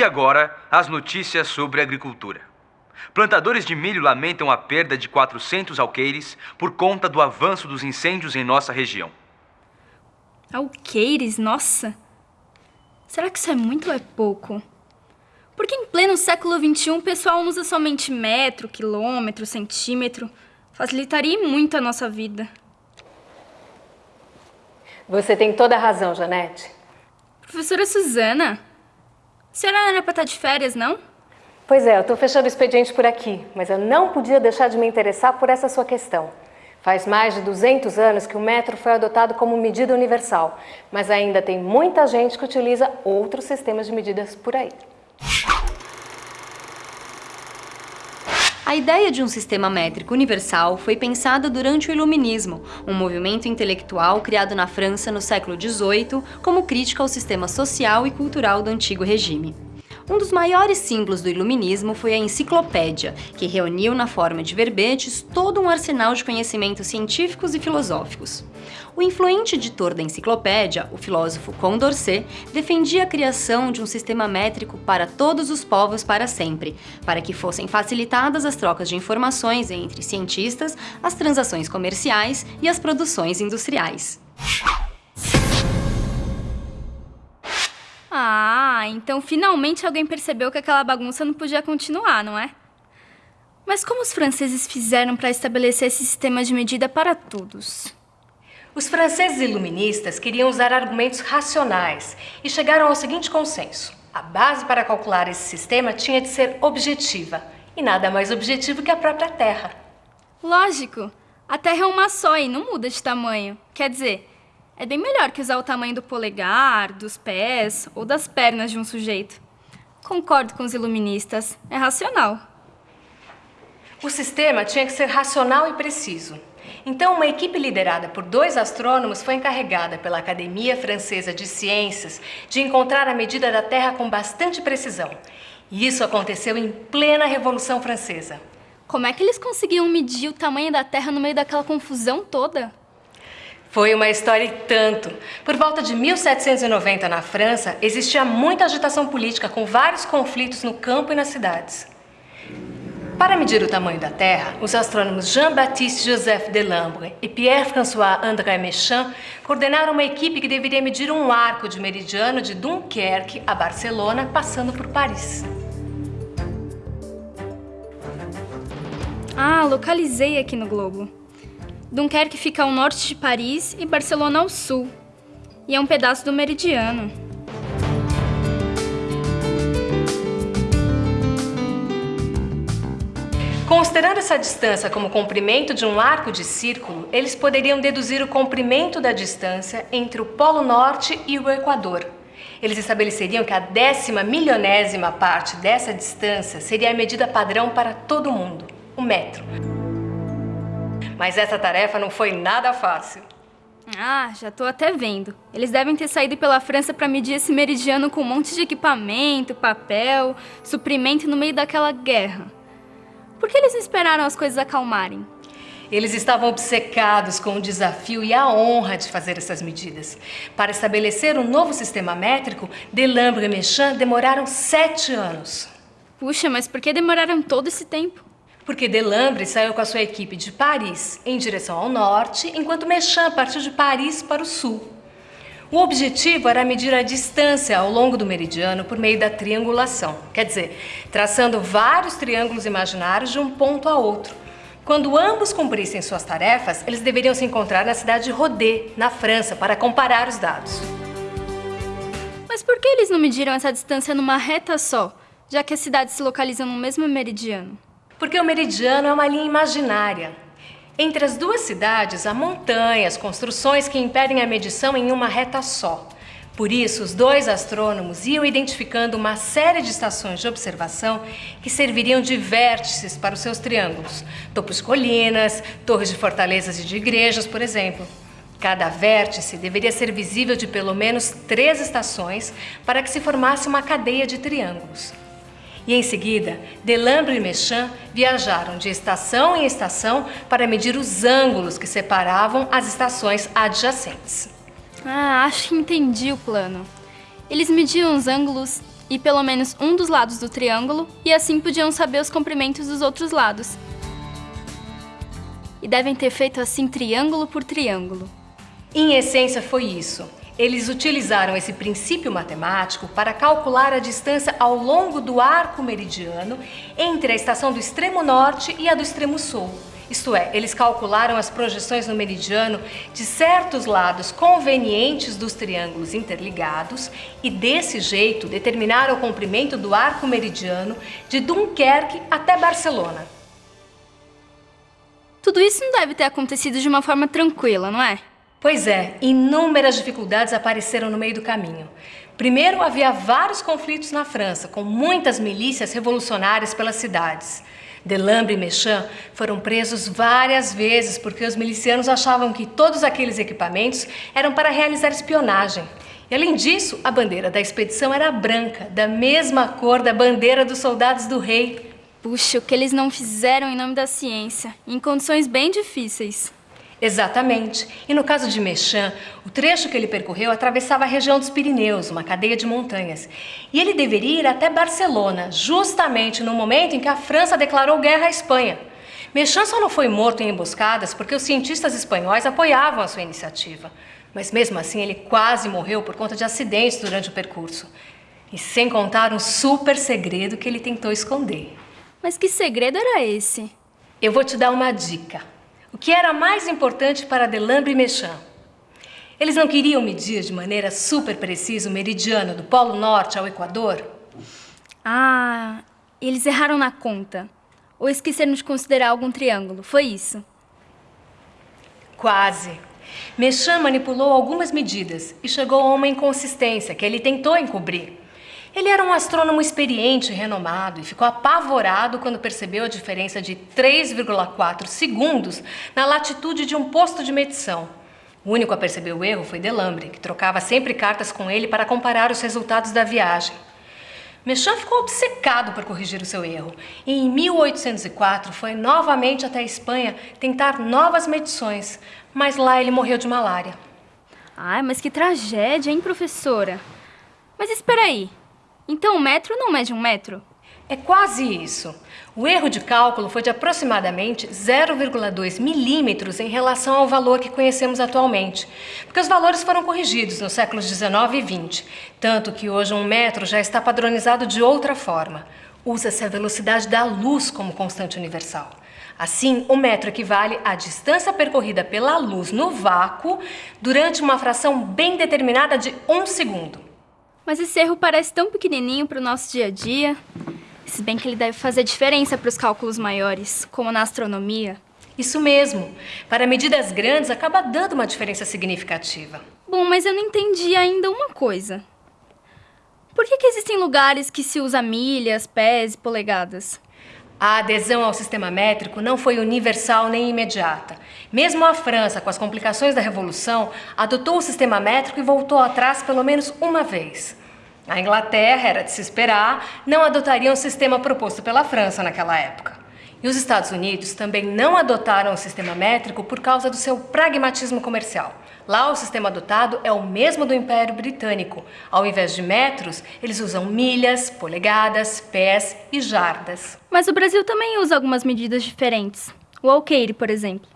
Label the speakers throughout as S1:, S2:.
S1: E agora, as notícias sobre agricultura. Plantadores de milho lamentam a perda de 400 alqueires por conta do avanço dos incêndios em nossa região.
S2: Alqueires? Nossa! Será que isso é muito ou é pouco? Porque em pleno século XXI o pessoal usa somente metro, quilômetro, centímetro. Facilitaria muito a nossa vida.
S3: Você tem toda a razão, Janete.
S2: Professora Suzana, senhora não era para estar de férias, não?
S3: Pois é, eu estou fechando o expediente por aqui, mas eu não podia deixar de me interessar por essa sua questão. Faz mais de 200 anos que o metro foi adotado como medida universal, mas ainda tem muita gente que utiliza outros sistemas de medidas por aí.
S4: A ideia de um sistema métrico universal foi pensada durante o Iluminismo, um movimento intelectual criado na França no século XVIII como crítica ao sistema social e cultural do antigo regime. Um dos maiores símbolos do iluminismo foi a enciclopédia, que reuniu na forma de verbetes todo um arsenal de conhecimentos científicos e filosóficos. O influente editor da enciclopédia, o filósofo Condorcet, defendia a criação de um sistema métrico para todos os povos para sempre, para que fossem facilitadas as trocas de informações entre cientistas, as transações comerciais e as produções industriais.
S2: Ah, então finalmente alguém percebeu que aquela bagunça não podia continuar, não é? Mas como os franceses fizeram para estabelecer esse sistema de medida para todos?
S3: Os franceses iluministas queriam usar argumentos racionais e chegaram ao seguinte consenso. A base para calcular esse sistema tinha de ser objetiva, e nada mais objetivo que a própria Terra.
S2: Lógico! A Terra é uma só e não muda de tamanho. Quer dizer, é bem melhor que usar o tamanho do polegar, dos pés ou das pernas de um sujeito. Concordo com os iluministas, é racional.
S3: O sistema tinha que ser racional e preciso. Então, uma equipe liderada por dois astrônomos foi encarregada pela Academia Francesa de Ciências de encontrar a medida da Terra com bastante precisão. E isso aconteceu em plena Revolução Francesa.
S2: Como é que eles conseguiam medir o tamanho da Terra no meio daquela confusão toda?
S3: Foi uma história e tanto. Por volta de 1790, na França, existia muita agitação política com vários conflitos no campo e nas cidades. Para medir o tamanho da Terra, os astrônomos Jean-Baptiste Joseph Delambre e Pierre-François André Méchain coordenaram uma equipe que deveria medir um arco de meridiano de Dunkerque a Barcelona, passando por Paris.
S2: Ah, localizei aqui no globo. Dunkerque fica ao norte de Paris e Barcelona ao sul. E é um pedaço do meridiano.
S3: Considerando essa distância como o comprimento de um arco de círculo, eles poderiam deduzir o comprimento da distância entre o Polo Norte e o Equador. Eles estabeleceriam que a décima milionésima parte dessa distância seria a medida padrão para todo mundo, o metro. Mas essa tarefa não foi nada fácil.
S2: Ah, já tô até vendo. Eles devem ter saído pela França para medir esse meridiano com um monte de equipamento, papel, suprimento no meio daquela guerra. Por que eles não esperaram as coisas acalmarem?
S3: Eles estavam obcecados com o desafio e a honra de fazer essas medidas. Para estabelecer um novo sistema métrico, Delambre e Méchain demoraram sete anos.
S2: Puxa, mas por que demoraram todo esse tempo?
S3: Porque Delambre saiu com a sua equipe de Paris em direção ao norte, enquanto Méchain partiu de Paris para o sul. O objetivo era medir a distância ao longo do meridiano por meio da triangulação, quer dizer, traçando vários triângulos imaginários de um ponto a outro. Quando ambos cumprissem suas tarefas, eles deveriam se encontrar na cidade de Rodé, na França, para comparar os dados.
S2: Mas por que eles não mediram essa distância numa reta só, já que as cidades se localizam no mesmo meridiano?
S3: Porque o meridiano é uma linha imaginária. Entre as duas cidades há montanhas, construções que impedem a medição em uma reta só. Por isso, os dois astrônomos iam identificando uma série de estações de observação que serviriam de vértices para os seus triângulos. Topos de colinas, torres de fortalezas e de igrejas, por exemplo. Cada vértice deveria ser visível de pelo menos três estações para que se formasse uma cadeia de triângulos. E em seguida, Delambre e Méchain viajaram de estação em estação para medir os ângulos que separavam as estações adjacentes.
S2: Ah, acho que entendi o plano. Eles mediam os ângulos e pelo menos um dos lados do triângulo, e assim podiam saber os comprimentos dos outros lados. E devem ter feito assim triângulo por triângulo.
S3: Em essência, foi isso. Eles utilizaram esse princípio matemático para calcular a distância ao longo do arco meridiano entre a estação do extremo norte e a do extremo sul. Isto é, eles calcularam as projeções no meridiano de certos lados convenientes dos triângulos interligados e, desse jeito, determinaram o comprimento do arco meridiano de Dunkerque até Barcelona.
S2: Tudo isso não deve ter acontecido de uma forma tranquila, não é?
S3: Pois é, inúmeras dificuldades apareceram no meio do caminho. Primeiro, havia vários conflitos na França, com muitas milícias revolucionárias pelas cidades. Delambre e Mechan foram presos várias vezes porque os milicianos achavam que todos aqueles equipamentos eram para realizar espionagem. E além disso, a bandeira da expedição era branca, da mesma cor da bandeira dos soldados do rei.
S2: Puxa, o que eles não fizeram em nome da ciência, em condições bem difíceis.
S3: Exatamente. E no caso de Mechan, o trecho que ele percorreu atravessava a região dos Pirineus, uma cadeia de montanhas. E ele deveria ir até Barcelona, justamente no momento em que a França declarou guerra à Espanha. Mechan só não foi morto em emboscadas porque os cientistas espanhóis apoiavam a sua iniciativa. Mas mesmo assim, ele quase morreu por conta de acidentes durante o percurso. E sem contar um super segredo que ele tentou esconder.
S2: Mas que segredo era esse?
S3: Eu vou te dar uma dica. O que era mais importante para Delambre e Mechan? Eles não queriam medir de maneira super precisa o meridiano do Polo Norte ao Equador?
S2: Ah, eles erraram na conta. Ou esqueceram de considerar algum triângulo, foi isso?
S3: Quase. Mechan manipulou algumas medidas e chegou a uma inconsistência que ele tentou encobrir. Ele era um astrônomo experiente e renomado e ficou apavorado quando percebeu a diferença de 3,4 segundos na latitude de um posto de medição. O único a perceber o erro foi Delambre, que trocava sempre cartas com ele para comparar os resultados da viagem. Mechan ficou obcecado por corrigir o seu erro e em 1804 foi novamente até a Espanha tentar novas medições, mas lá ele morreu de malária.
S2: Ai, mas que tragédia, hein, professora? Mas espera aí, então o metro não mede um metro?
S3: É quase isso. O erro de cálculo foi de aproximadamente 0,2 milímetros em relação ao valor que conhecemos atualmente, porque os valores foram corrigidos nos séculos 19 e 20, tanto que hoje um metro já está padronizado de outra forma. Usa-se a velocidade da luz como constante universal. Assim, o metro equivale à distância percorrida pela luz no vácuo durante uma fração bem determinada de um segundo.
S2: Mas esse erro parece tão pequenininho para o nosso dia a dia. Se bem que ele deve fazer diferença para os cálculos maiores, como na astronomia.
S3: Isso mesmo. Para medidas grandes, acaba dando uma diferença significativa.
S2: Bom, mas eu não entendi ainda uma coisa. Por que, que existem lugares que se usa milhas, pés e polegadas?
S3: A adesão ao sistema métrico não foi universal nem imediata. Mesmo a França, com as complicações da Revolução, adotou o sistema métrico e voltou atrás pelo menos uma vez. A Inglaterra, era de se esperar, não adotaria o sistema proposto pela França naquela época. E os Estados Unidos também não adotaram o sistema métrico por causa do seu pragmatismo comercial. Lá o sistema adotado é o mesmo do Império Britânico. Ao invés de metros, eles usam milhas, polegadas, pés e jardas.
S2: Mas o Brasil também usa algumas medidas diferentes. O alqueire, por exemplo.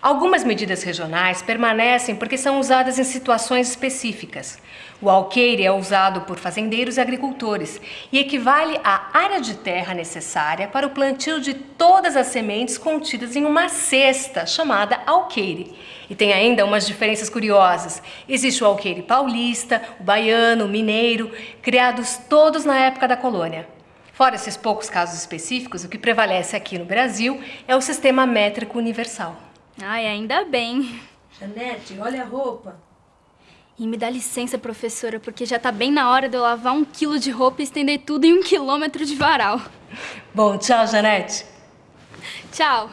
S3: Algumas medidas regionais permanecem porque são usadas em situações específicas. O alqueire é usado por fazendeiros e agricultores e equivale à área de terra necessária para o plantio de todas as sementes contidas em uma cesta chamada alqueire. E tem ainda umas diferenças curiosas. Existe o alqueire paulista, o baiano, o mineiro, criados todos na época da colônia. Fora esses poucos casos específicos, o que prevalece aqui no Brasil é o sistema métrico universal.
S2: Ai, ainda bem.
S5: Janete, olha a roupa.
S2: E me dá licença, professora, porque já tá bem na hora de eu lavar um quilo de roupa e estender tudo em um quilômetro de varal.
S3: Bom, tchau, Janete.
S2: Tchau.